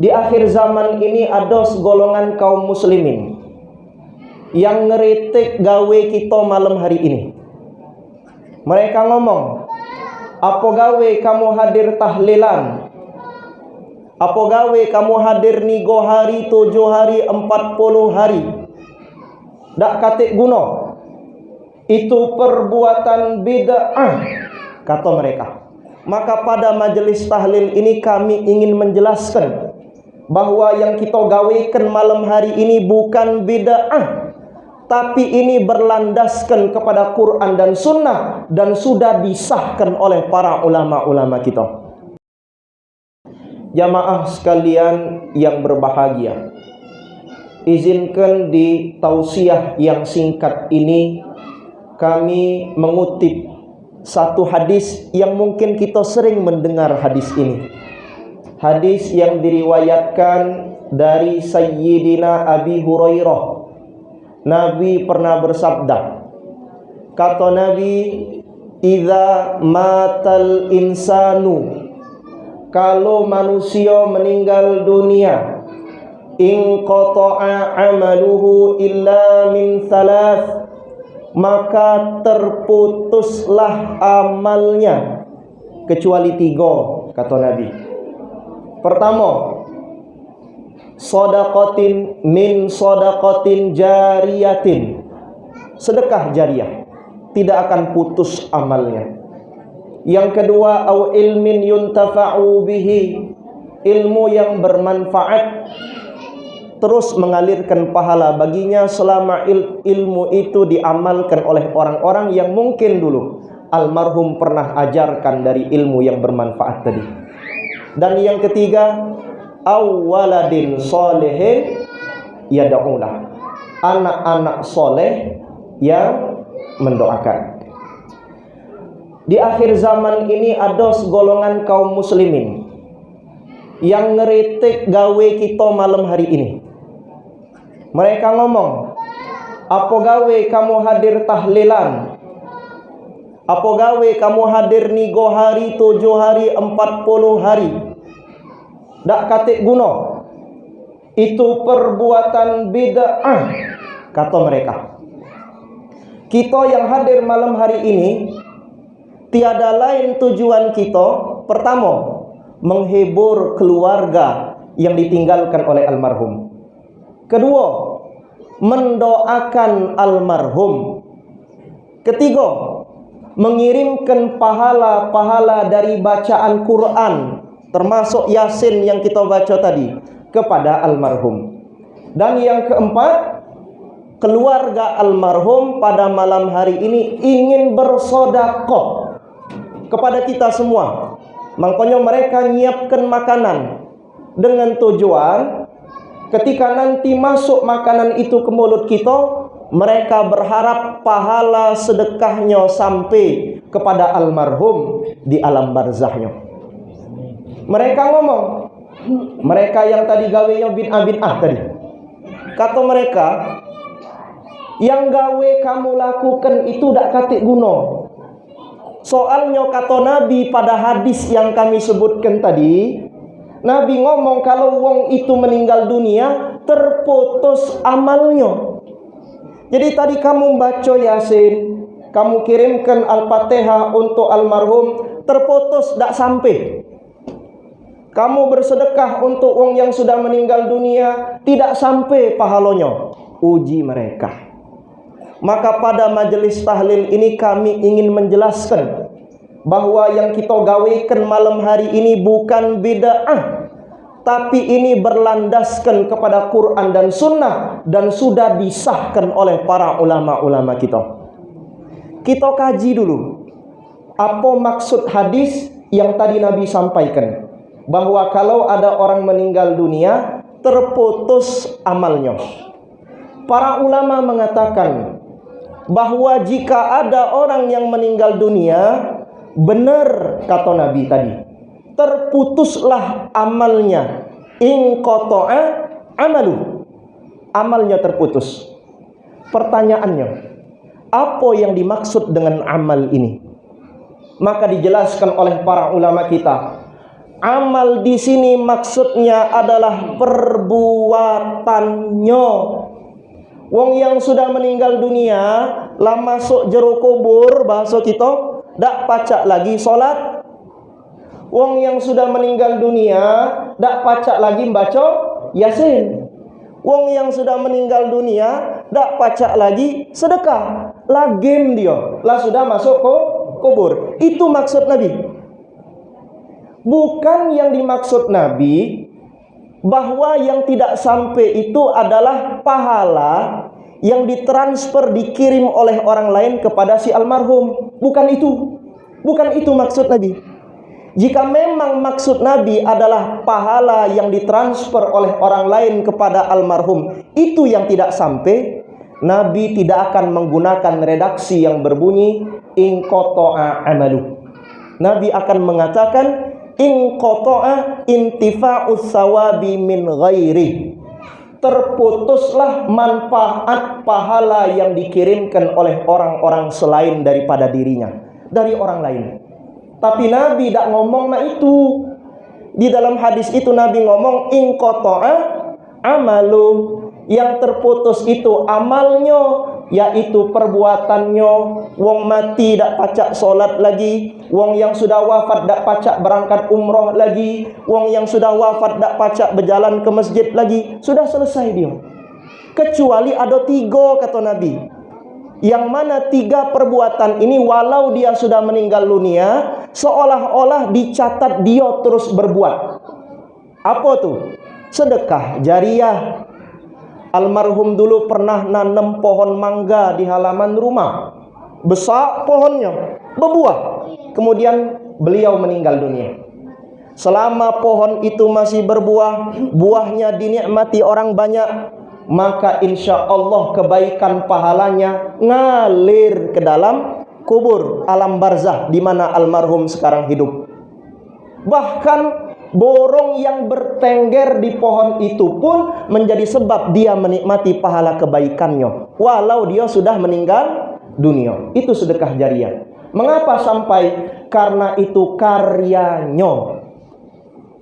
Di akhir zaman ini ada segolongan kaum muslimin yang ngeritik gawe kita malam hari ini. Mereka ngomong, apa gawe kamu hadir tahlilan? Apa gawe kamu hadir nigo hari, tujuh hari, empat puluh hari? Dak katik guna. Itu perbuatan bid'ah, kata mereka. Maka pada majelis tahlil ini kami ingin menjelaskan bahwa yang kita gawekan malam hari ini bukan bid'ah tapi ini berlandaskan kepada Quran dan Sunnah dan sudah disahkan oleh para ulama-ulama kita. Jamaah sekalian yang berbahagia, izinkan di tausiah yang singkat ini kami mengutip satu hadis yang mungkin kita sering mendengar hadis ini hadis yang diriwayatkan dari Sayyidina Abi Hurairah. Nabi pernah bersabda kata Nabi Iza matal insanu kalau manusia meninggal dunia in qata'a amaluhu illa min thalath maka terputuslah amalnya kecuali tiga kata Nabi Pertama, sodakotin min sodakotin jariyatin. Sedekah jariah tidak akan putus amalnya. Yang kedua, au ilmin yuntafa'u bihi. Ilmu yang bermanfaat terus mengalirkan pahala baginya selama il ilmu itu diamalkan oleh orang-orang yang mungkin dulu almarhum pernah ajarkan dari ilmu yang bermanfaat tadi. Dan yang ketiga, awaladin solehin yada'ulah. Anak-anak soleh yang mendoakan. Di akhir zaman ini ada segolongan kaum muslimin yang ngeritik gawe kita malam hari ini. Mereka ngomong, apa gawe kamu hadir tahlilan? Apa gawe kamu hadir nigo hari, tujuh hari, empat puluh hari? Tak katik guna. Itu perbuatan bid'ah, kata mereka. Kita yang hadir malam hari ini, tiada lain tujuan kita. Pertama, menghibur keluarga yang ditinggalkan oleh almarhum. Kedua, mendoakan almarhum. Ketiga, mengirimkan pahala-pahala dari bacaan Quran termasuk Yasin yang kita baca tadi kepada almarhum. Dan yang keempat, keluarga almarhum pada malam hari ini ingin bersodakoh kepada kita semua. Makanya mereka nyiapkan makanan dengan tujuan ketika nanti masuk makanan itu ke mulut kita mereka berharap pahala sedekahnya sampai kepada almarhum di alam barzahnya. Mereka ngomong, mereka yang tadi gawenya bin bin ah tadi. Kata mereka, yang gawe kamu lakukan itu tidak katik guna. Soalnya kata Nabi pada hadis yang kami sebutkan tadi, Nabi ngomong kalau wong itu meninggal dunia terputus amalnya. Jadi tadi kamu baca Yasin, kamu kirimkan Al-Fatihah untuk almarhum, terputus tidak sampai. Kamu bersedekah untuk orang yang sudah meninggal dunia, tidak sampai pahalanya. Uji mereka. Maka pada majelis tahlil ini kami ingin menjelaskan bahwa yang kita gawekan malam hari ini bukan bid'ah tapi ini berlandaskan kepada Quran dan Sunnah dan sudah disahkan oleh para ulama-ulama kita. Kita kaji dulu apa maksud hadis yang tadi Nabi sampaikan bahwa kalau ada orang meninggal dunia terputus amalnya. Para ulama mengatakan bahwa jika ada orang yang meninggal dunia benar kata Nabi tadi terputuslah amalnya in amalu amalnya terputus pertanyaannya apa yang dimaksud dengan amal ini maka dijelaskan oleh para ulama kita Amal di sini maksudnya adalah perbuatannya. Wong yang sudah meninggal dunia, lah masuk jero kubur bahasa kita, dak pacak lagi solat. Wong yang sudah meninggal dunia, dak pacak lagi baca Yasin. Wong yang sudah meninggal dunia, dak pacak lagi sedekah. Lah game dia, lah sudah masuk ke kubur. Itu maksud Nabi. Bukan yang dimaksud Nabi bahwa yang tidak sampai itu adalah pahala yang ditransfer dikirim oleh orang lain kepada si almarhum. Bukan itu. Bukan itu maksud Nabi. Jika memang maksud Nabi adalah pahala yang ditransfer oleh orang lain kepada almarhum, itu yang tidak sampai, Nabi tidak akan menggunakan redaksi yang berbunyi in qata'a amalu. Nabi akan mengatakan in qata'a intifa'us sawabi min ghairi terputuslah manfaat pahala yang dikirimkan oleh orang-orang selain daripada dirinya dari orang lain tapi Nabi tidak ngomong nah itu. Di dalam hadis itu Nabi ngomong in qata'a amalu. Yang terputus itu amalnya yaitu perbuatannya. Wong mati dak pacak solat lagi. Wong yang sudah wafat dak pacak berangkat umroh lagi. Wong yang sudah wafat dak pacak berjalan ke masjid lagi. Sudah selesai dia. Kecuali ada tiga kata Nabi. Yang mana tiga perbuatan ini walau dia sudah meninggal dunia seolah-olah dicatat dia terus berbuat apa tuh sedekah jariah Almarhum dulu pernah nanam pohon mangga di halaman rumah. Besar pohonnya, berbuah. Kemudian beliau meninggal dunia. Selama pohon itu masih berbuah, buahnya dinikmati orang banyak, maka insya Allah kebaikan pahalanya ngalir ke dalam kubur alam barzah di mana almarhum sekarang hidup. Bahkan borong yang bertengger di pohon itu pun menjadi sebab dia menikmati pahala kebaikannya walau dia sudah meninggal dunia. Itu sedekah jariah. Mengapa sampai? Karena itu karyanya.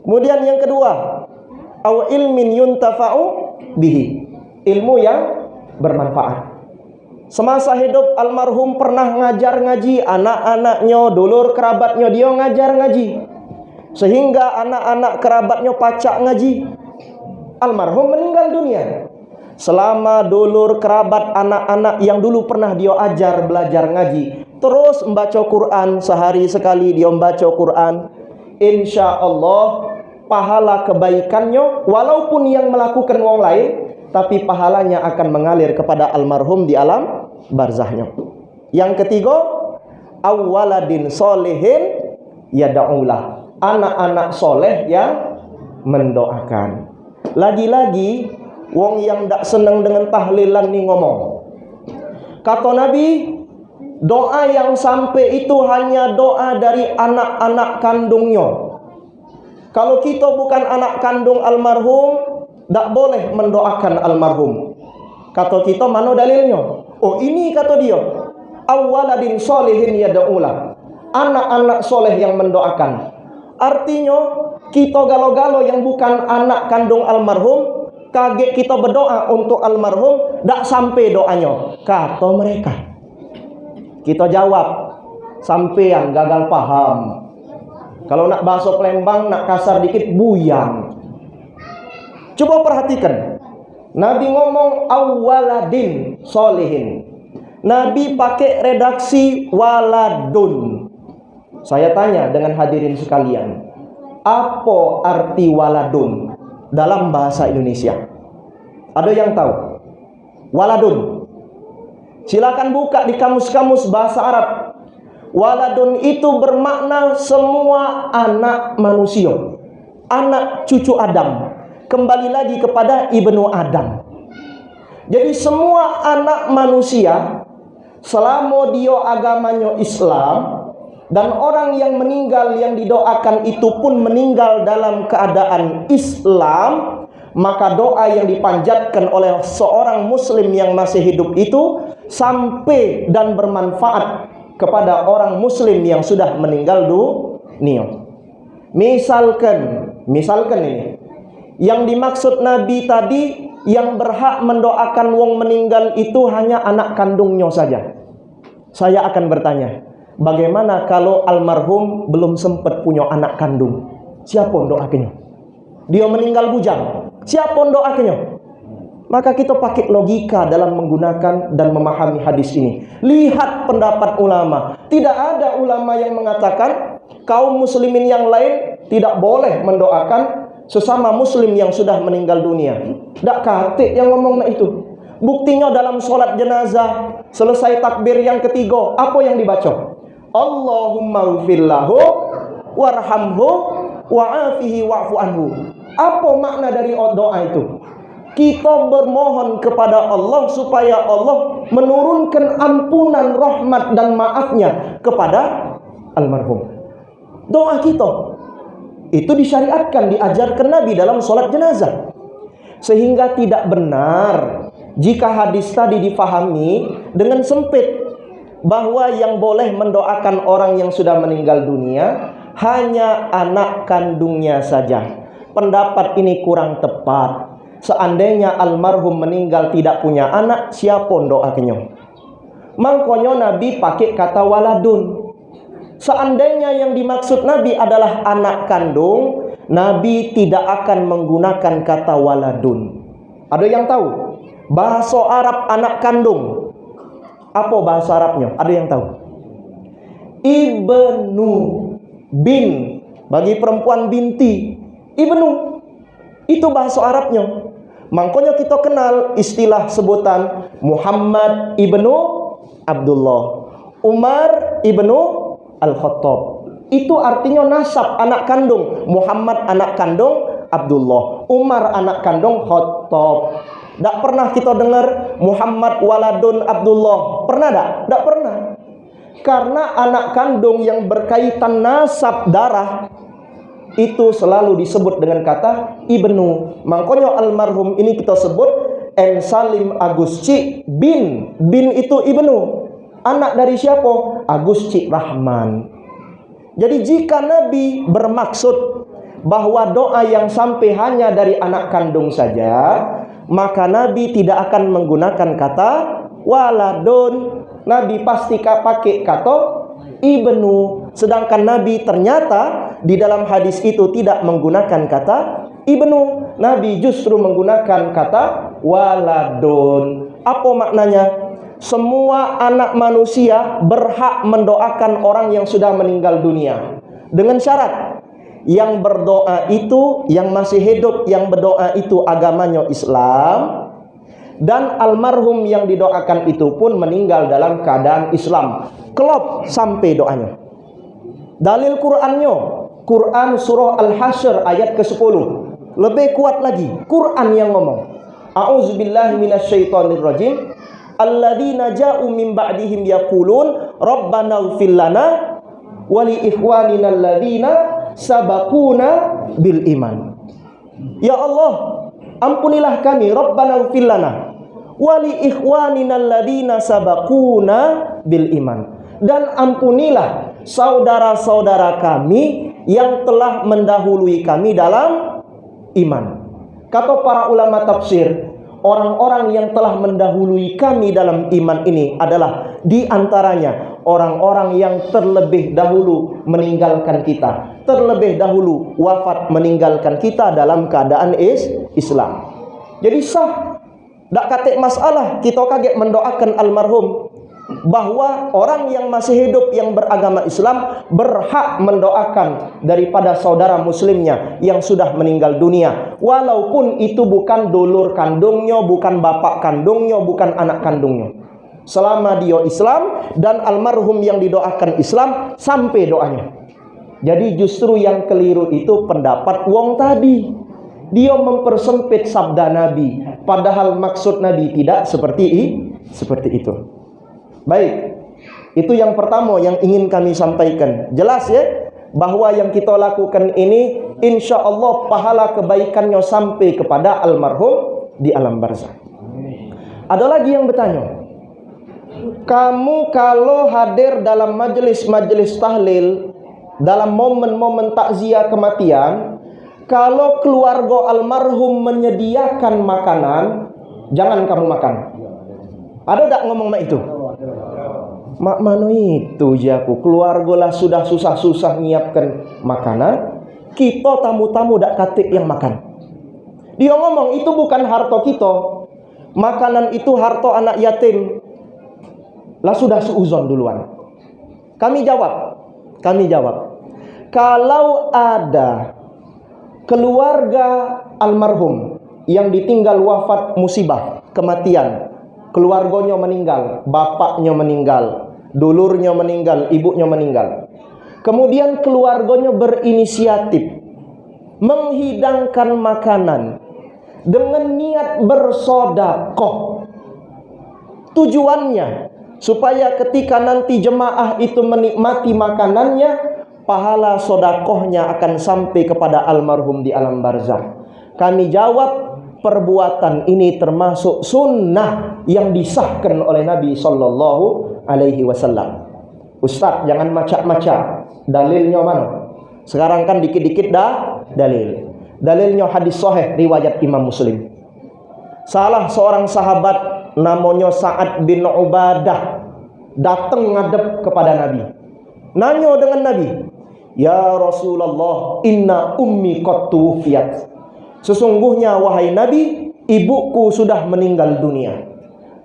Kemudian yang kedua au ilmin yuntafa'u bihi. Ilmu yang bermanfaat Semasa hidup almarhum pernah ngajar ngaji anak-anaknya, dulur kerabatnya dia ngajar ngaji. Sehingga anak-anak kerabatnya pacak ngaji. Almarhum meninggal dunia. Selama dulur kerabat anak-anak yang dulu pernah dia ajar belajar ngaji terus membaca Quran sehari sekali dia membaca Quran insya Allah pahala kebaikannya walaupun yang melakukan orang lain tapi pahalanya akan mengalir kepada almarhum di alam barzahnya yang ketiga awaladin solehin yada'ulah anak-anak soleh yang mendoakan. Lagi-lagi, wong yang tak senang dengan tahlilan ni ngomong. Kata Nabi, doa yang sampai itu hanya doa dari anak-anak kandungnya. Kalau kita bukan anak kandung almarhum, tak boleh mendoakan almarhum. Kata kita mana dalilnya? Oh ini kata dia. Awaladin solehin yada'ulah. Anak-anak soleh yang mendoakan. Artinya kita galo-galo yang bukan anak kandung almarhum kaget kita berdoa untuk almarhum tak sampai doanya kata mereka kita jawab sampai yang gagal paham kalau nak bahasa Palembang nak kasar dikit buyang coba perhatikan Nabi ngomong awaladin solehin Nabi pakai redaksi waladun saya tanya dengan hadirin sekalian, apa arti waladun dalam bahasa Indonesia? Ada yang tahu? Waladun. Silakan buka di kamus-kamus bahasa Arab. Waladun itu bermakna semua anak manusia. Anak cucu Adam. Kembali lagi kepada Ibnu Adam. Jadi semua anak manusia selama dia agamanya Islam dan orang yang meninggal yang didoakan itu pun meninggal dalam keadaan Islam maka doa yang dipanjatkan oleh seorang muslim yang masih hidup itu sampai dan bermanfaat kepada orang muslim yang sudah meninggal dunia Misalkan, misalkan ini. Yang dimaksud Nabi tadi yang berhak mendoakan wong meninggal itu hanya anak kandungnya saja. Saya akan bertanya, bagaimana kalau almarhum belum sempat punya anak kandung? Siapa doakannya? Dia meninggal bujang. Siapa doakannya? Maka kita pakai logika dalam menggunakan dan memahami hadis ini. Lihat pendapat ulama. Tidak ada ulama yang mengatakan kaum muslimin yang lain tidak boleh mendoakan sesama muslim yang sudah meninggal dunia. Tak kate yang ngomong itu. Buktinya dalam sholat jenazah selesai takbir yang ketiga, apa yang dibaca? Allahumma ghfirlahu warhamhu wa'afihi wa'fu anhu. Apa makna dari doa itu? Kita bermohon kepada Allah supaya Allah menurunkan ampunan, rahmat dan maafnya kepada almarhum. Doa kita itu disyariatkan, diajarkan Nabi dalam sholat jenazah. Sehingga tidak benar jika hadis tadi difahami dengan sempit bahwa yang boleh mendoakan orang yang sudah meninggal dunia hanya anak kandungnya saja. Pendapat ini kurang tepat. Seandainya almarhum meninggal tidak punya anak, siapa doakannya? Mangkonyo Nabi pakai kata waladun. Seandainya yang dimaksud Nabi adalah anak kandung, Nabi tidak akan menggunakan kata waladun. Ada yang tahu? Bahasa Arab anak kandung. Apa bahasa Arabnya? Ada yang tahu? Ibnu bin bagi perempuan binti. Ibnu itu bahasa Arabnya. Makanya kita kenal istilah sebutan Muhammad ibnu Abdullah, Umar ibnu Al-Khattab. Itu artinya nasab anak kandung. Muhammad anak kandung Abdullah. Umar anak kandung Khattab. Tak pernah kita dengar Muhammad waladun Abdullah. Pernah tak? Tak pernah. Karena anak kandung yang berkaitan nasab darah itu selalu disebut dengan kata ibnu. Makanya almarhum ini kita sebut En Salim Agusci bin. Bin itu ibnu. Anak dari siapa? Agus Cik Rahman. Jadi jika Nabi bermaksud bahwa doa yang sampai hanya dari anak kandung saja, maka Nabi tidak akan menggunakan kata waladun. Nabi pasti pakai kata ibnu. Sedangkan Nabi ternyata di dalam hadis itu tidak menggunakan kata ibnu. Nabi justru menggunakan kata waladun. Apa maknanya? Semua anak manusia berhak mendoakan orang yang sudah meninggal dunia. Dengan syarat yang berdoa itu yang masih hidup yang berdoa itu agamanya Islam dan almarhum yang didoakan itu pun meninggal dalam keadaan Islam. Kelop sampai doanya. Dalil Qurannya Quran surah Al-Hasyr ayat ke-10 lebih kuat lagi Quran yang ngomong. A'udzubillahi minasyaitonirrajim alladzina ja'u min ba'dihim yaqulun rabbana ighfir lana wa li ikhwanina alladzina sabaquna bil iman. Ya Allah ampunilah kami rabbana ighfir lana wa li ikhwanina alladzina sabaquna bil iman. Dan ampunilah saudara-saudara kami yang telah mendahului kami dalam iman. Kata para ulama tafsir orang-orang yang telah mendahului kami dalam iman ini adalah di antaranya orang-orang yang terlebih dahulu meninggalkan kita, terlebih dahulu wafat meninggalkan kita dalam keadaan is Islam. Jadi sah, tak katik masalah kita kaget mendoakan almarhum bahwa orang yang masih hidup yang beragama Islam berhak mendoakan daripada saudara muslimnya yang sudah meninggal dunia. Walaupun itu bukan dulur kandungnya bukan bapak kandungnya bukan anak kandungnya. Selama dia Islam dan almarhum yang didoakan Islam sampai doanya. Jadi justru yang keliru itu pendapat wong tadi. Dia mempersempit sabda Nabi. Padahal maksud Nabi tidak seperti seperti itu Baik. Itu yang pertama yang ingin kami sampaikan. Jelas ya bahwa yang kita lakukan ini insya Allah pahala kebaikannya sampai kepada almarhum di alam barzah. Ada lagi yang bertanya. Kamu kalau hadir dalam majelis-majelis tahlil dalam momen-momen takziah kematian, kalau keluarga almarhum menyediakan makanan, jangan kamu makan. Ada tak ngomong mak itu? Mak mano itu jaku keluarga lah sudah susah-susah nyiapkan makanan, kita tamu-tamu dak katik yang makan. Dia ngomong itu bukan harta kita. Makanan itu harta anak yatim. Lah sudah seuzon duluan. Kami jawab. Kami jawab. Kalau ada keluarga almarhum yang ditinggal wafat musibah, kematian, keluarganya meninggal, bapaknya meninggal, dulurnya meninggal, ibunya meninggal. Kemudian keluarganya berinisiatif menghidangkan makanan dengan niat bersodakoh. Tujuannya supaya ketika nanti jemaah itu menikmati makanannya, pahala sodakohnya akan sampai kepada almarhum di alam barzah. Kami jawab perbuatan ini termasuk sunnah yang disahkan oleh Nabi Sallallahu Alaihi Wasallam. Ustaz jangan macam-macam. Dalilnya mana? Sekarang kan dikit-dikit dah dalil. Dalilnya hadis sahih riwayat Imam Muslim. Salah seorang sahabat namanya Sa'ad bin Ubadah datang ngadep kepada Nabi. Nanya dengan Nabi, "Ya Rasulullah, inna ummi qad tuwfiyat." Sesungguhnya wahai Nabi, ibuku sudah meninggal dunia.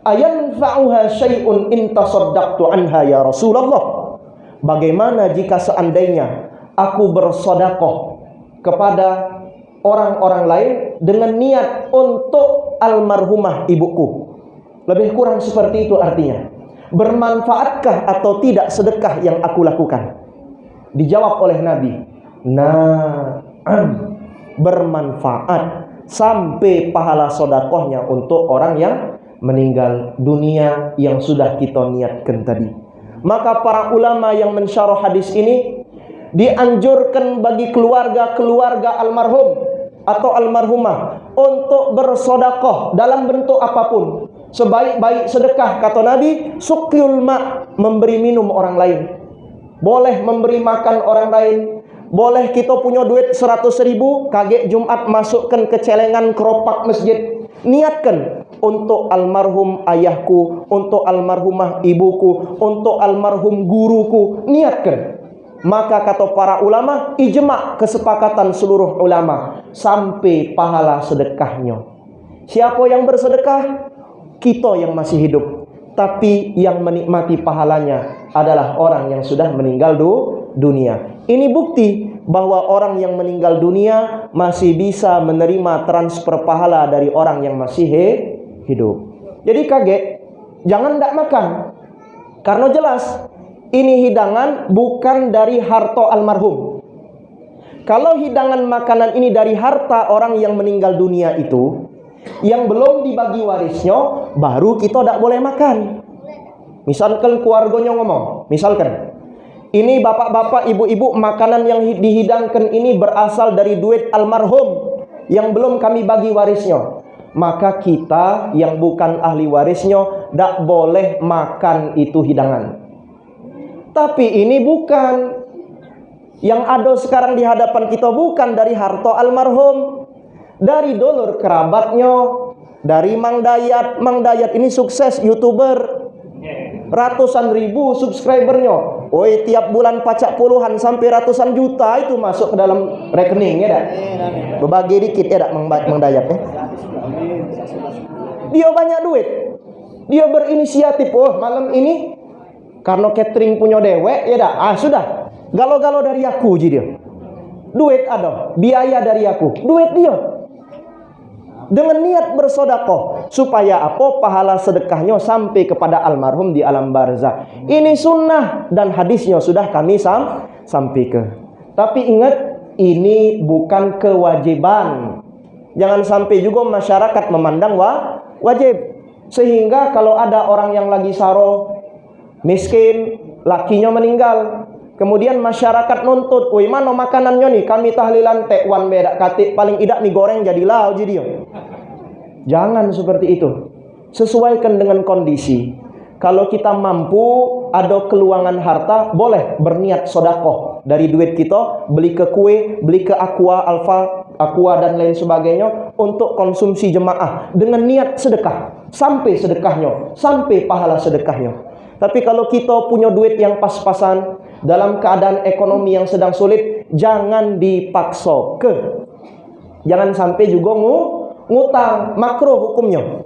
Ayanfa'uha syai'un in tasaddaqtu anha ya Rasulullah? Bagaimana jika seandainya aku bersodakoh kepada orang-orang lain dengan niat untuk almarhumah ibuku. Lebih kurang seperti itu artinya. Bermanfaatkah atau tidak sedekah yang aku lakukan? Dijawab oleh Nabi, "Na'am." Bermanfaat sampai pahala sodakohnya untuk orang yang meninggal dunia yang sudah kita niatkan tadi. Maka para ulama yang mensyarah hadis ini dianjurkan bagi keluarga-keluarga almarhum atau almarhumah untuk bersodakoh dalam bentuk apa pun. Sebaik-baik sedekah kata Nabi, sukyul ma memberi minum orang lain. Boleh memberi makan orang lain. Boleh kita punya duit 100 ribu, kaget Jumat masukkan ke celengan keropak masjid. Niatkan untuk almarhum ayahku, untuk almarhumah ibuku, untuk almarhum guruku. Niatkan. Maka kata para ulama, ijma kesepakatan seluruh ulama sampai pahala sedekahnya. Siapa yang bersedekah? Kita yang masih hidup. Tapi yang menikmati pahalanya adalah orang yang sudah meninggal du dunia. Ini bukti bahwa orang yang meninggal dunia masih bisa menerima transfer pahala dari orang yang masih hidup. Jadi kaget, jangan tidak makan. Karena jelas ini hidangan bukan dari harta almarhum. Kalau hidangan makanan ini dari harta orang yang meninggal dunia itu, yang belum dibagi warisnya, baru kita tidak boleh makan. Misalkan keluarganya ngomong, misalkan, ini bapak-bapak, ibu-ibu, makanan yang dihidangkan ini berasal dari duit almarhum yang belum kami bagi warisnya. Maka kita yang bukan ahli warisnya tidak boleh makan itu hidangan. Tapi ini bukan yang ada sekarang di hadapan kita bukan dari harta almarhum, dari dolur kerabatnya, dari Mang Dayat. Mang Dayat ini sukses YouTuber. Ratusan ribu subscribernya. Woi, tiap bulan pacak puluhan sampai ratusan juta itu masuk ke dalam rekening ya dak. Berbagi dikit ya dak Dayat ya. Dia banyak duit. Dia berinisiatif, oh malam ini karena catering punya dewek, ya dah. Ah sudah. Galau-galau dari aku jadi dia. Duit ada, biaya dari aku, duit dia. Dengan niat bersodakoh supaya apa pahala sedekahnya sampai kepada almarhum di alam barzah. Ini sunnah dan hadisnya sudah kami sam sampai ke. Tapi ingat ini bukan kewajiban. Jangan sampai juga masyarakat memandang wa wajib. Sehingga kalau ada orang yang lagi saro miskin, lakinya meninggal. Kemudian masyarakat nuntut, "Woi, mana makanannya nih? Kami tahlilan tek wan beda katik paling idak nih goreng jadi lau jadi." Jangan seperti itu. Sesuaikan dengan kondisi. Kalau kita mampu ada keluangan harta, boleh berniat sodakoh. dari duit kita beli ke kue, beli ke aqua, alfa, aqua dan lain sebagainya untuk konsumsi jemaah dengan niat sedekah. Sampai sedekahnya, sampai pahala sedekahnya. Tapi kalau kita punya duit yang pas-pasan dalam keadaan ekonomi yang sedang sulit, jangan dipaksa ke. Jangan sampai juga ngu, ngutang, makro hukumnya.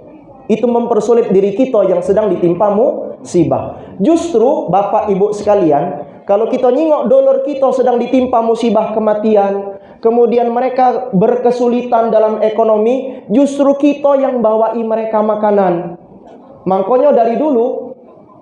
Itu mempersulit diri kita yang sedang ditimpa musibah. Justru Bapak Ibu sekalian, kalau kita nyingok dolar kita sedang ditimpa musibah kematian, kemudian mereka berkesulitan dalam ekonomi, justru kita yang bawai mereka makanan. Makanya dari dulu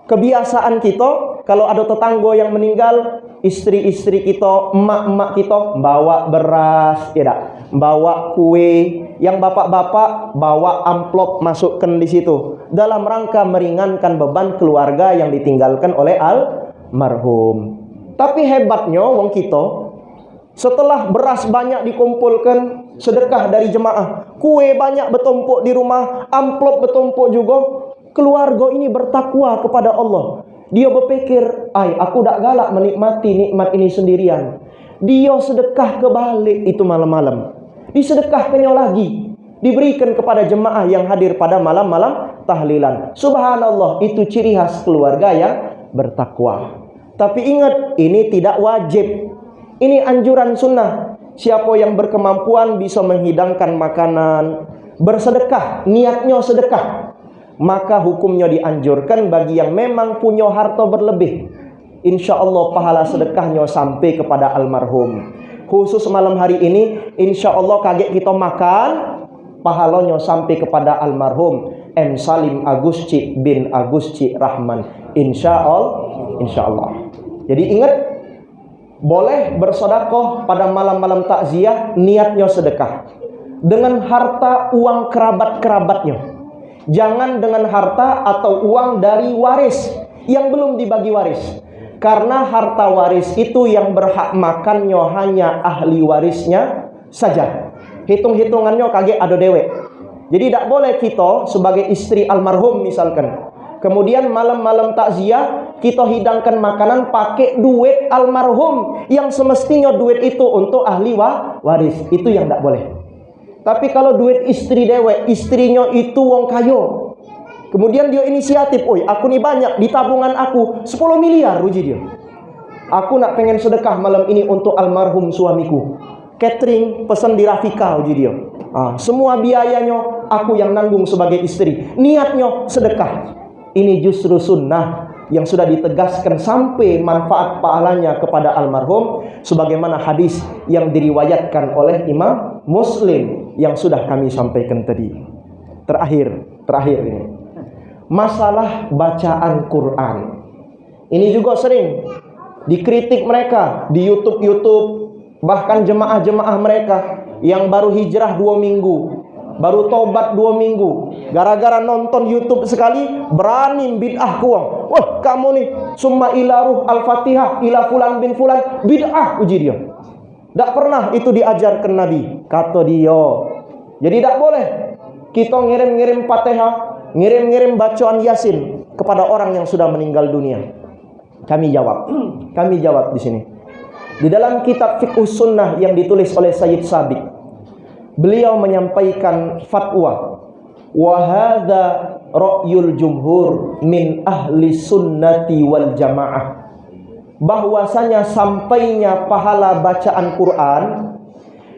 kebiasaan kita kalau ada tetangga yang meninggal, istri-istri kita, emak-emak kita bawa beras, tidak, bawa kue, yang bapak-bapak bawa amplop masukkan di situ. Dalam rangka meringankan beban keluarga yang ditinggalkan oleh almarhum. Tapi hebatnya wong kita setelah beras banyak dikumpulkan sedekah dari jemaah, kue banyak bertumpuk di rumah, amplop bertumpuk juga, keluarga ini bertakwa kepada Allah. Dia berpikir, "Ai, aku tak galak menikmati nikmat ini sendirian." Dia sedekah ke balik itu malam-malam disedekahkannya lagi diberikan kepada jemaah yang hadir pada malam-malam tahlilan. Subhanallah, itu ciri khas keluarga yang bertakwa. Tapi ingat, ini tidak wajib. Ini anjuran sunnah. Siapa yang berkemampuan bisa menghidangkan makanan, bersedekah, niatnya sedekah. Maka hukumnya dianjurkan bagi yang memang punya harta berlebih. Insya Allah pahala sedekahnya sampai kepada almarhum. Khusus malam hari ini insya Allah kaget kita makan pahalanya sampai kepada almarhum. M. Salim Agusci bin Agusci Rahman. Insya Allah insya Allah jadi ingat boleh bersodakoh pada malam-malam takziah niatnya sedekah. Dengan harta uang kerabat-kerabatnya jangan dengan harta atau uang dari waris yang belum dibagi waris karena harta waris itu yang berhak makannya hanya ahli warisnya saja. Hitung-hitungannya kaget ada dewek. Jadi tidak boleh kita sebagai istri almarhum misalkan. Kemudian malam-malam takziah kita hidangkan makanan pakai duit almarhum yang semestinya duit itu untuk ahli waris. Itu yang tidak boleh. Tapi kalau duit istri dewek, istrinya itu wong kayo, Kemudian dia inisiatif, oi aku nih banyak di tabungan aku 10 miliar uji dia. Aku nak pengen sedekah malam ini untuk almarhum suamiku. Catering pesan di Rafika uji dia. Ah, semua biayanya aku yang nanggung sebagai istri. Niatnya sedekah. Ini justru sunnah yang sudah ditegaskan sampai manfaat pahalanya kepada almarhum sebagaimana hadis yang diriwayatkan oleh Imam Muslim yang sudah kami sampaikan tadi. Terakhir, terakhir ini masalah bacaan Quran. Ini juga sering dikritik mereka di YouTube-YouTube, bahkan jemaah-jemaah mereka yang baru hijrah dua minggu, baru tobat dua minggu, gara-gara nonton YouTube sekali berani bid'ah kuang. Wah, kamu nih summa ilaruh al-fatihah ila fulan bin fulan bid'ah uji dia. Tak pernah itu diajarkan Nabi, kata dia. Jadi tidak boleh kita ngirim-ngirim fatihah ngirim-ngirim bacaan Yasin kepada orang yang sudah meninggal dunia? Kami jawab. Kami jawab di sini. Di dalam kitab Fiqh Sunnah yang ditulis oleh Sayyid Sabiq, beliau menyampaikan fatwa. Wa hadza jumhur min ahli sunnati wal jamaah. Bahwasanya sampainya pahala bacaan Quran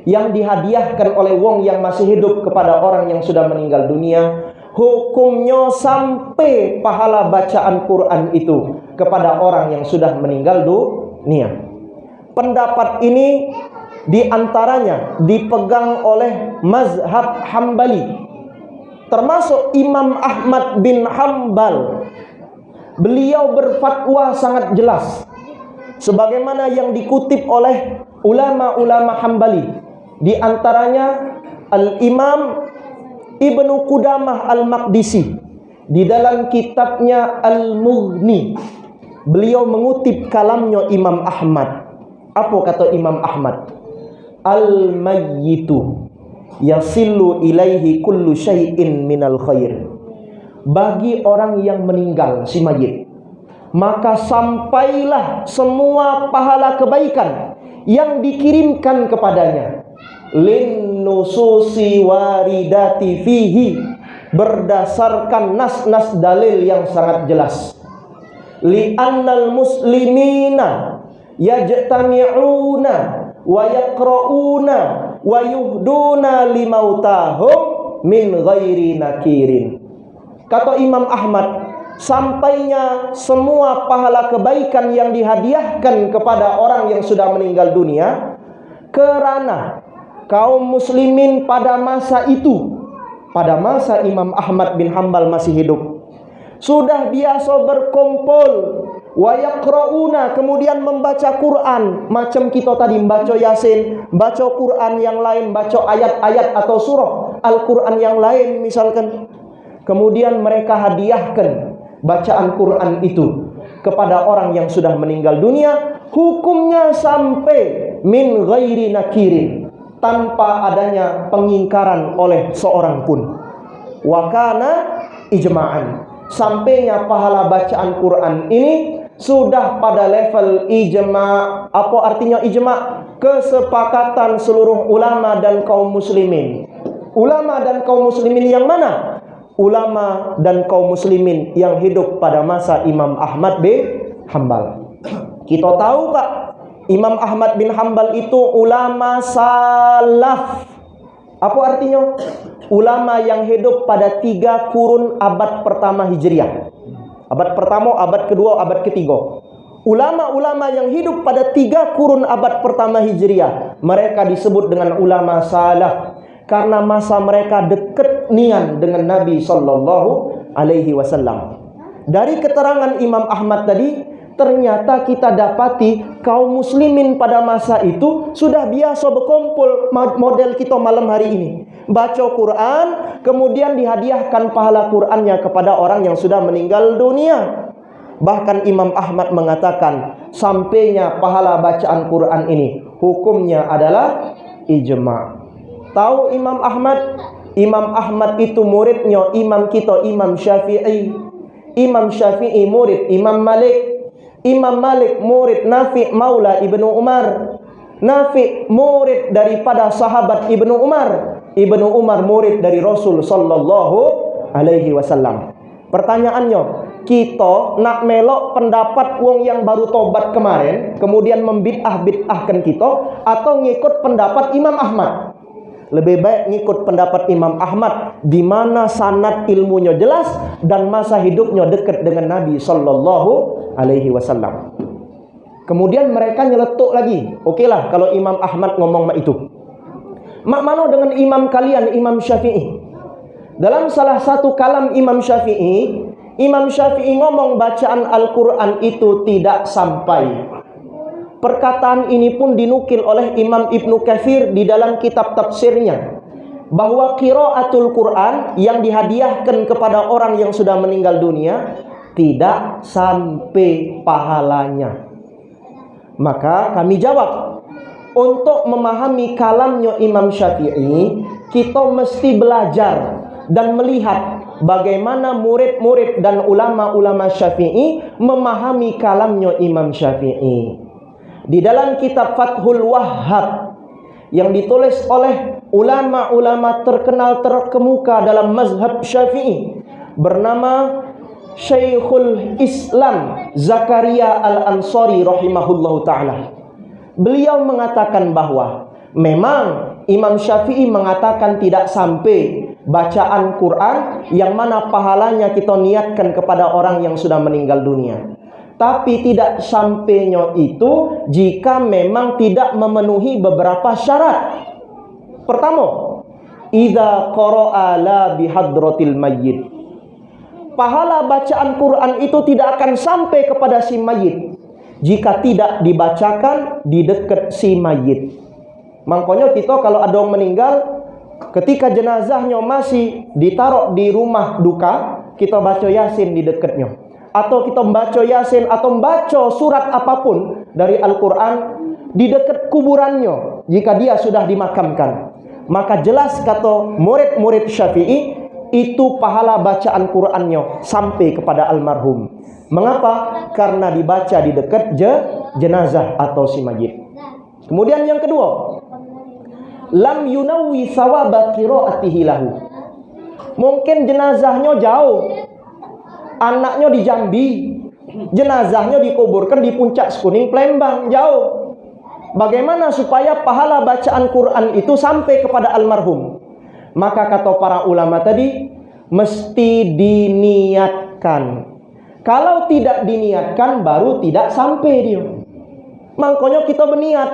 yang dihadiahkan oleh wong yang masih hidup kepada orang yang sudah meninggal dunia hukumnya sampai pahala bacaan Quran itu kepada orang yang sudah meninggal dunia. Pendapat ini di antaranya dipegang oleh mazhab Hambali termasuk Imam Ahmad bin Hambal. Beliau berfatwa sangat jelas sebagaimana yang dikutip oleh ulama-ulama Hambali di antaranya Al-Imam Ibnu Qudamah Al-Maqdisi di dalam kitabnya Al-Mughni beliau mengutip kalamnya Imam Ahmad. Apa kata Imam Ahmad? Al-mayyitu yasilu ilaihi kullu syai'in minal khair. Bagi orang yang meninggal si mayit maka sampailah semua pahala kebaikan yang dikirimkan kepadanya lin nususi waridati fihi berdasarkan nas-nas dalil yang sangat jelas li annal muslimina yajtami'una wa yaqra'una wa yuhduna limautahum min ghairi nakirin. Kata Imam Ahmad sampainya semua pahala kebaikan yang dihadiahkan kepada orang yang sudah meninggal dunia kerana kaum muslimin pada masa itu pada masa Imam Ahmad bin Hambal masih hidup sudah biasa berkumpul wayaqrauna kemudian membaca Quran. Macam kita tadi membaca Yasin baca Quran yang lain baca ayat-ayat atau surah Al-Quran yang lain misalkan. Kemudian mereka hadiahkan bacaan Quran itu kepada orang yang sudah meninggal dunia. Hukumnya sampai min ghairi nakirin tanpa adanya pengingkaran oleh seorang pun. Wakana ijma'an sampainya pahala bacaan Quran ini sudah pada level ijma apa artinya ijma kesepakatan seluruh ulama dan kaum muslimin ulama dan kaum muslimin yang mana ulama dan kaum muslimin yang hidup pada masa Imam Ahmad bin Hambal. Kita tahu Pak, Imam Ahmad bin Hambal itu ulama salaf. Apa artinya? Ulama yang hidup pada tiga kurun abad pertama Hijriah. Abad pertama, abad kedua, abad ketiga. Ulama-ulama yang hidup pada tiga kurun abad pertama Hijriah. Mereka disebut dengan ulama salaf karena masa mereka dekat nian dengan Nabi sallallahu alaihi wasallam. Dari keterangan Imam Ahmad tadi, ternyata kita dapati kaum muslimin pada masa itu sudah biasa berkumpul model kita malam hari ini. Baca Quran, kemudian dihadiahkan pahala Qurannya kepada orang yang sudah meninggal dunia. Bahkan Imam Ahmad mengatakan, sampainya pahala bacaan Quran ini, hukumnya adalah ijma'. Tahu Imam Ahmad? Imam Ahmad itu muridnya imam kita Imam Syafi'i. Imam Syafi'i murid Imam Malik. Imam Malik murid Nafi Maula Ibnu Umar. Nafi murid daripada sahabat Ibnu Umar. Ibnu Umar murid dari Rasul sallallahu alaihi wasallam. Pertanyaannya, kita nak melok pendapat wong yang baru tobat kemarin, kemudian membid'ah bid'ahkan kita atau ngikut pendapat Imam Ahmad? Lebih baik ngikut pendapat Imam Ahmad di mana sanad ilmunya jelas dan masa hidupnya dekat dengan Nabi sallallahu alaihi wasallam. Kemudian mereka nyeletuk lagi. Okeylah kalau Imam Ahmad ngomong itu. Mak mana dengan imam kalian Imam Syafi'i? Dalam salah satu kalam Imam Syafi'i, Imam Syafi'i ngomong bacaan Al-Qur'an itu tidak sampai Perkataan ini pun dinukil oleh Imam Ibnu Katsir di dalam kitab tafsirnya bahwa qiraatul Quran yang dihadiahkan kepada orang yang sudah meninggal dunia tidak sampai pahalanya. Maka kami jawab, untuk memahami kalamnya Imam Syafi'i, kita mesti belajar dan melihat bagaimana murid-murid dan ulama-ulama Syafi'i memahami kalamnya Imam Syafi'i di dalam kitab Fathul Wahhab yang ditulis oleh ulama-ulama terkenal terkemuka dalam mazhab Syafi'i bernama Syekhul Islam Zakaria Al-Ansari rahimahullahu taala. Beliau mengatakan bahwa memang Imam Syafi'i mengatakan tidak sampai bacaan Quran yang mana pahalanya kita niatkan kepada orang yang sudah meninggal dunia tapi tidak sampainya itu jika memang tidak memenuhi beberapa syarat. Pertama, idza qara'a la bihadratil mayyit. Pahala bacaan Quran itu tidak akan sampai kepada si mayit. Jika tidak dibacakan di dekat si mayit. Makanya kita kalau ada orang meninggal ketika jenazahnya masih ditaruh di rumah duka, kita baca Yasin di dekatnya. Atau kita membaca Yasin atau membaca surat apa pun dari Al-Quran di dekat kuburannya jika dia sudah dimakamkan. Maka jelas kata murid-murid Syafi'i itu pahala bacaan Qur'annya sampai kepada almarhum. Mengapa? Karena dibaca di dekat je, jenazah atau si mayit. Kemudian yang kedua, lam yunawi sawaba qiraatihi lahu. Mungkin jenazahnya jauh. Anaknya di Jambi, jenazahnya dikuburkan di puncak Sekuning Plembang, jauh. Bagaimana supaya pahala bacaan Quran itu sampai kepada almarhum? Maka kata para ulama tadi, mesti diniatkan. Kalau tidak diniatkan, baru tidak sampai dia. Makanya kita berniat.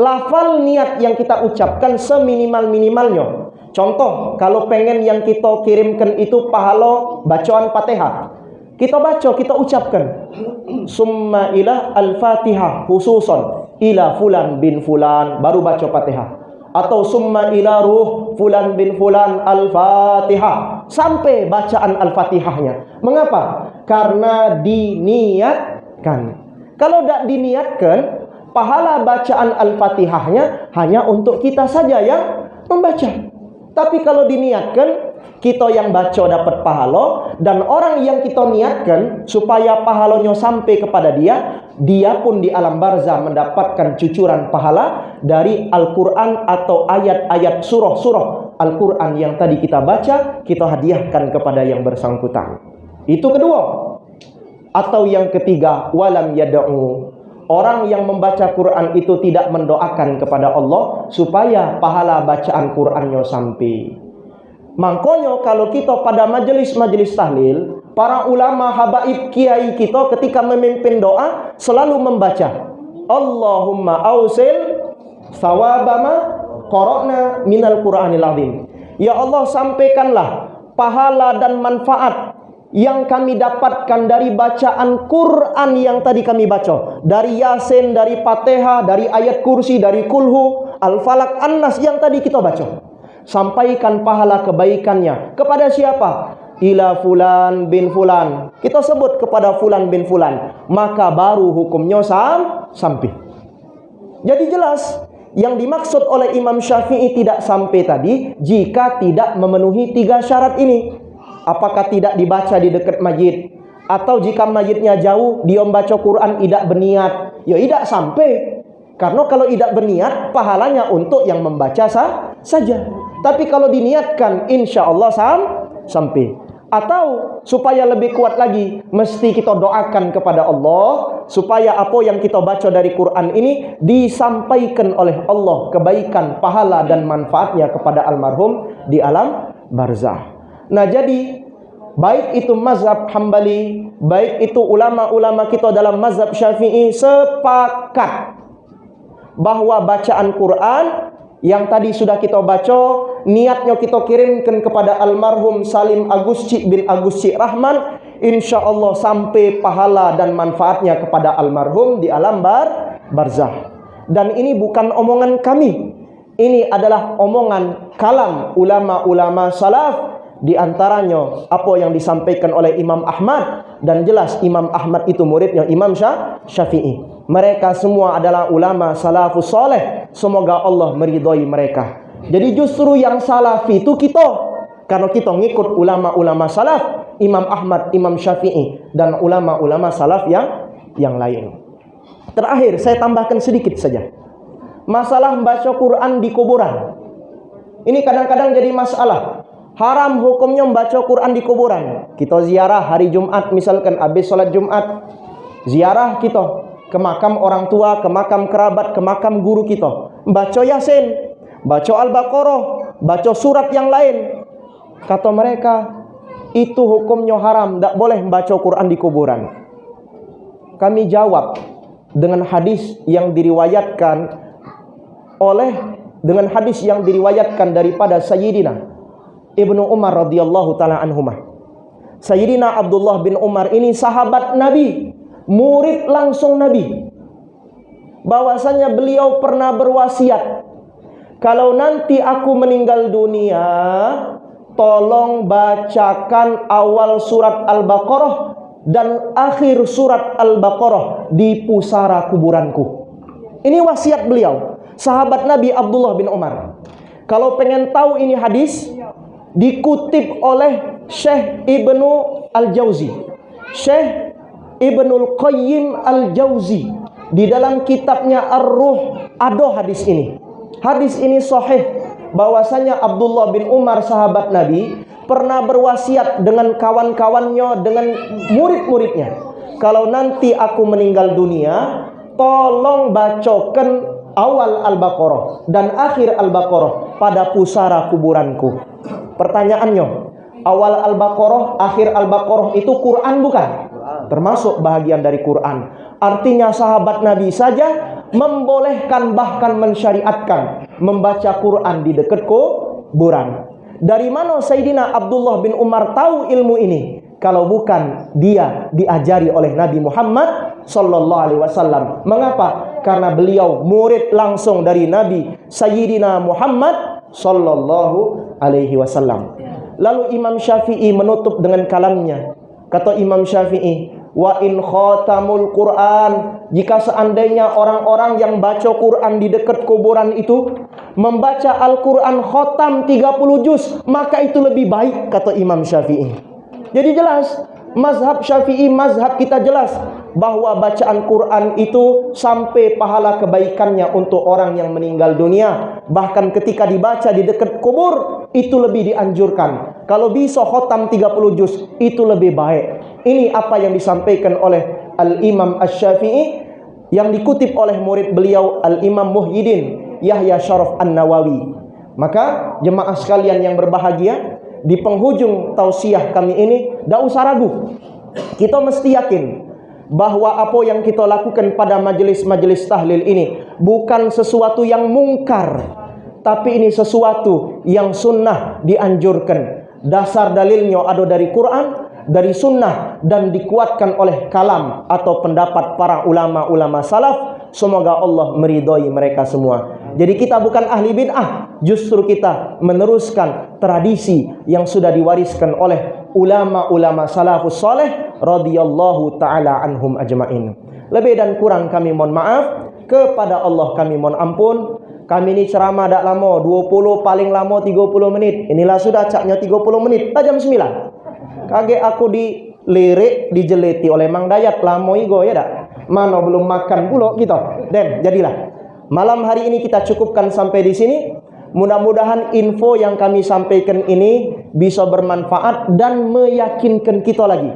Lafal niat yang kita ucapkan seminimal-minimalnya. Contoh, kalau pengen yang kita kirimkan itu pahala bacaan Fatihah. Kita baca, kita ucapkan. Summa ila al-Fatihah khususan ila fulan bin fulan baru baca Fatihah atau summa ila ruh fulan bin fulan al-Fatihah sampai bacaan al-Fatihahnya. Mengapa? Karena diniatkan. Kalau tidak diniatkan, pahala bacaan al-Fatihahnya hanya untuk kita saja yang membaca. Tapi kalau diniatkan, kita yang baca dapat pahala dan orang yang kita niatkan supaya pahalanya sampai kepada dia, dia pun di alam barzah mendapatkan cucuran pahala dari Al-Qur'an atau ayat-ayat surah-surah Al-Qur'an yang tadi kita baca, kita hadiahkan kepada yang bersangkutan. Itu kedua. Atau yang ketiga, walam yad'u Orang yang membaca Quran itu tidak mendoakan kepada Allah supaya pahala bacaan Qurannya sampai. Makanya kalau kita pada majelis-majelis tahlil, para ulama habaib kiai kita ketika memimpin doa selalu membaca Allahumma ausil sawabama qara'na minal Qur'anil azim. Ya Allah sampaikanlah pahala dan manfaat yang kami dapatkan dari bacaan Quran yang tadi kami baca. Dari Yasin, dari Fatihah, dari ayat kursi, dari Kulhu, Al-Falak, An-Nas yang tadi kita baca sampaikan pahala kebaikannya kepada siapa? Ila fulan bin fulan. Kita sebut kepada fulan bin fulan, maka baru hukumnya sam sampai. Jadi jelas yang dimaksud oleh Imam Syafi'i tidak sampai tadi jika tidak memenuhi tiga syarat ini. Apakah tidak dibaca di dekat majid atau jika majidnya jauh dia membaca Quran tidak berniat, ya tidak sampai. Karena kalau tidak berniat pahalanya untuk yang membaca sah saja. Tapi kalau diniatkan insya Allah sam sampai. Atau supaya lebih kuat lagi, mesti kita doakan kepada Allah supaya apa yang kita baca dari Quran ini disampaikan oleh Allah kebaikan, pahala dan manfaatnya kepada almarhum di alam barzah. Nah, jadi baik itu mazhab Hambali, baik itu ulama-ulama kita dalam mazhab Syafi'i sepakat bahwa bacaan Quran yang tadi sudah kita baca niatnya kita kirimkan kepada almarhum Salim Agusci bin Agusci Rahman. Insyaallah sampai pahala dan manfaatnya kepada almarhum di alam bar barzah. Dan ini bukan omongan kami. Ini adalah omongan kalam ulama-ulama salaf. Di antaranya apa yang disampaikan oleh Imam Ahmad. Dan jelas Imam Ahmad itu muridnya Imam Syafi'i mereka semua adalah ulama salafus soleh. Semoga Allah meridhoi mereka. Jadi justru yang salafi itu kita. Karena kita ngikut ulama-ulama salaf. Imam Ahmad, Imam Syafi'i. Dan ulama-ulama salaf yang yang lain. Terakhir, saya tambahkan sedikit saja. Masalah membaca Quran di kuburan. Ini kadang-kadang jadi masalah. Haram hukumnya membaca Quran di kuburan. Kita ziarah hari Jumat misalkan habis sholat Jumat. Ziarah kita ke makam orang tua, ke makam kerabat, ke makam guru kita. Baca Yasin, baca Al-Baqarah, baca surat yang lain. Kata mereka, itu hukumnya haram, tidak boleh membaca Quran di kuburan. Kami jawab dengan hadis yang diriwayatkan oleh dengan hadis yang diriwayatkan daripada Sayyidina Ibnu Umar radhiyallahu taala anhumah. Sayyidina Abdullah bin Umar ini sahabat Nabi murid langsung Nabi. Bahwasanya beliau pernah berwasiat, kalau nanti aku meninggal dunia, tolong bacakan awal surat Al-Baqarah dan akhir surat Al-Baqarah di pusara kuburanku. Ini wasiat beliau, sahabat Nabi Abdullah bin Umar. Kalau pengen tahu ini hadis, dikutip oleh Syekh Ibnu Al-Jauzi. Syekh Ibnul Qayyim Al-Jauzi di dalam kitabnya Ar-Ruh ada hadis ini. Hadis ini sahih bahwasanya Abdullah bin Umar sahabat Nabi pernah berwasiat dengan kawan-kawannya dengan murid-muridnya. Kalau nanti aku meninggal dunia, tolong bacakan awal Al-Baqarah dan akhir Al-Baqarah pada pusara kuburanku. Pertanyaannya, awal Al-Baqarah, akhir Al-Baqarah itu Quran bukan? Termasuk bahagian dari Quran. Artinya sahabat Nabi saja membolehkan bahkan mensyariatkan membaca Quran di dekat kuburan. Dari mana Sayyidina Abdullah bin Umar tahu ilmu ini? Kalau bukan dia diajari oleh Nabi Muhammad sallallahu alaihi wasallam. Mengapa? Karena beliau murid langsung dari Nabi Sayyidina Muhammad sallallahu alaihi wasallam. Lalu Imam Syafi'i menutup dengan kalamnya. Kata Imam Syafi'i, wa in khatamul Quran jika seandainya orang-orang yang baca Quran di dekat kuburan itu membaca Al-Quran khotam 30 juz maka itu lebih baik kata Imam Syafi'i. Jadi jelas mazhab Syafi'i mazhab kita jelas bahwa bacaan Quran itu sampai pahala kebaikannya untuk orang yang meninggal dunia. Bahkan ketika dibaca di dekat kubur itu lebih dianjurkan. Kalau bisa khotam 30 juz itu lebih baik. Ini apa yang disampaikan oleh Al-Imam Ash-Syafi'i yang dikutip oleh murid beliau Al-Imam Muhyiddin Yahya Syaraf An-Nawawi. Maka jemaah sekalian yang berbahagia di penghujung tausiah kami ini tidak usah ragu. Kita mesti yakin bahwa apa yang kita lakukan pada majelis-majelis tahlil ini bukan sesuatu yang mungkar tapi ini sesuatu yang sunnah dianjurkan. Dasar dalilnya ada dari Quran dari sunnah dan dikuatkan oleh kalam atau pendapat para ulama-ulama salaf. Semoga Allah meridhai mereka semua. Jadi kita bukan ahli bid'ah justru kita meneruskan tradisi yang sudah diwariskan oleh ulama-ulama salafus soleh radhiyallahu taala anhum ajmain. Lebih dan kurang kami mohon maaf kepada Allah kami mohon ampun. Kami ini ceramah tak lama, 20 paling lama 30 menit. Inilah sudah caknya 30 menit, tak jam 9. Kaget aku dilirik, dijeliti oleh Mang Dayat lama igo ya tak? Mana belum makan pula gitu. Dan jadilah. Malam hari ini kita cukupkan sampai di sini. Mudah-mudahan info yang kami sampaikan ini bisa bermanfaat dan meyakinkan kita lagi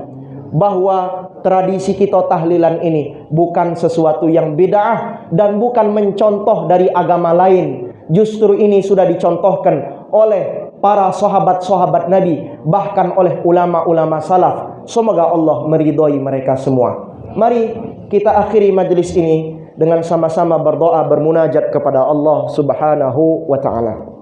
bahwa tradisi kita tahlilan ini bukan sesuatu yang bid'ah dan bukan mencontoh dari agama lain. Justru ini sudah dicontohkan oleh para sahabat-sahabat Nabi bahkan oleh ulama-ulama salaf. Semoga Allah meridhai mereka semua. Mari kita akhiri majlis ini dengan sama-sama berdoa bermunajat kepada Allah Subhanahu wa taala.